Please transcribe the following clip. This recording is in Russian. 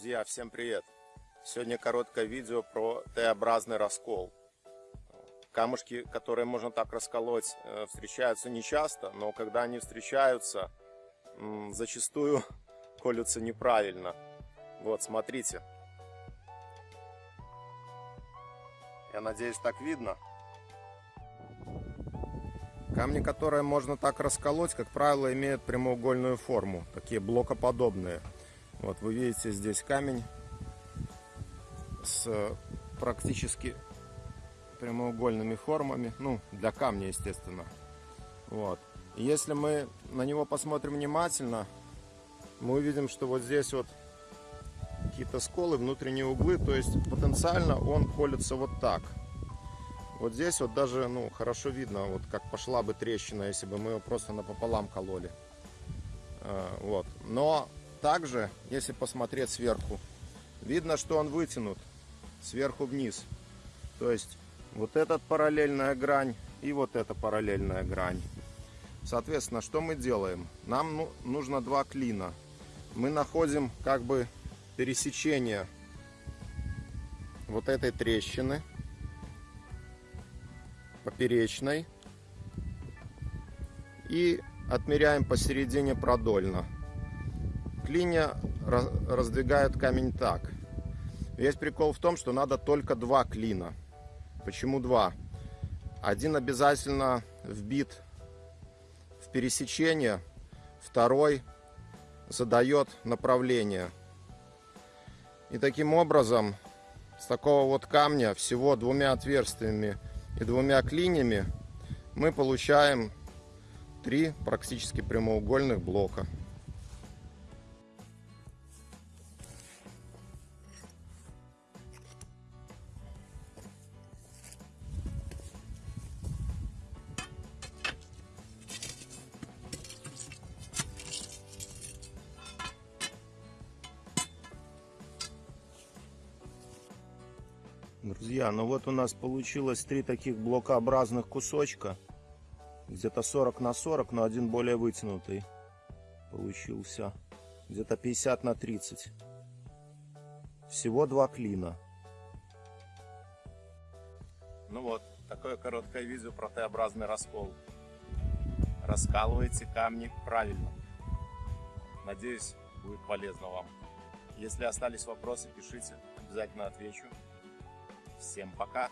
Друзья, всем привет! Сегодня короткое видео про Т-образный раскол. Камушки, которые можно так расколоть, э, встречаются нечасто, но когда они встречаются, зачастую колются неправильно. Вот, смотрите. Я надеюсь, так видно. Камни, которые можно так расколоть, как правило, имеют прямоугольную форму, такие блокоподобные. Вот вы видите здесь камень с практически прямоугольными формами, ну для камня естественно. Вот. Если мы на него посмотрим внимательно, мы увидим, что вот здесь вот какие-то сколы, внутренние углы, то есть потенциально он колется вот так. Вот здесь вот даже ну хорошо видно, вот как пошла бы трещина, если бы мы его просто напополам кололи. А, вот. Но также, если посмотреть сверху, видно, что он вытянут сверху вниз. То есть вот эта параллельная грань и вот эта параллельная грань. Соответственно, что мы делаем? Нам ну, нужно два клина. Мы находим как бы пересечение вот этой трещины поперечной и отмеряем посередине продольно клинья раздвигают камень так. Весь прикол в том, что надо только два клина. Почему два? Один обязательно вбит в пересечение, второй задает направление. И таким образом, с такого вот камня, всего двумя отверстиями и двумя клинями, мы получаем три практически прямоугольных блока. Друзья, ну вот у нас получилось три таких блокообразных кусочка. Где-то 40 на 40, но один более вытянутый получился. Где-то 50 на 30. Всего два клина. Ну вот, такое короткое видео про Т-образный раскол. Раскалывайте камни правильно. Надеюсь, будет полезно вам. Если остались вопросы, пишите, обязательно отвечу. Всем пока!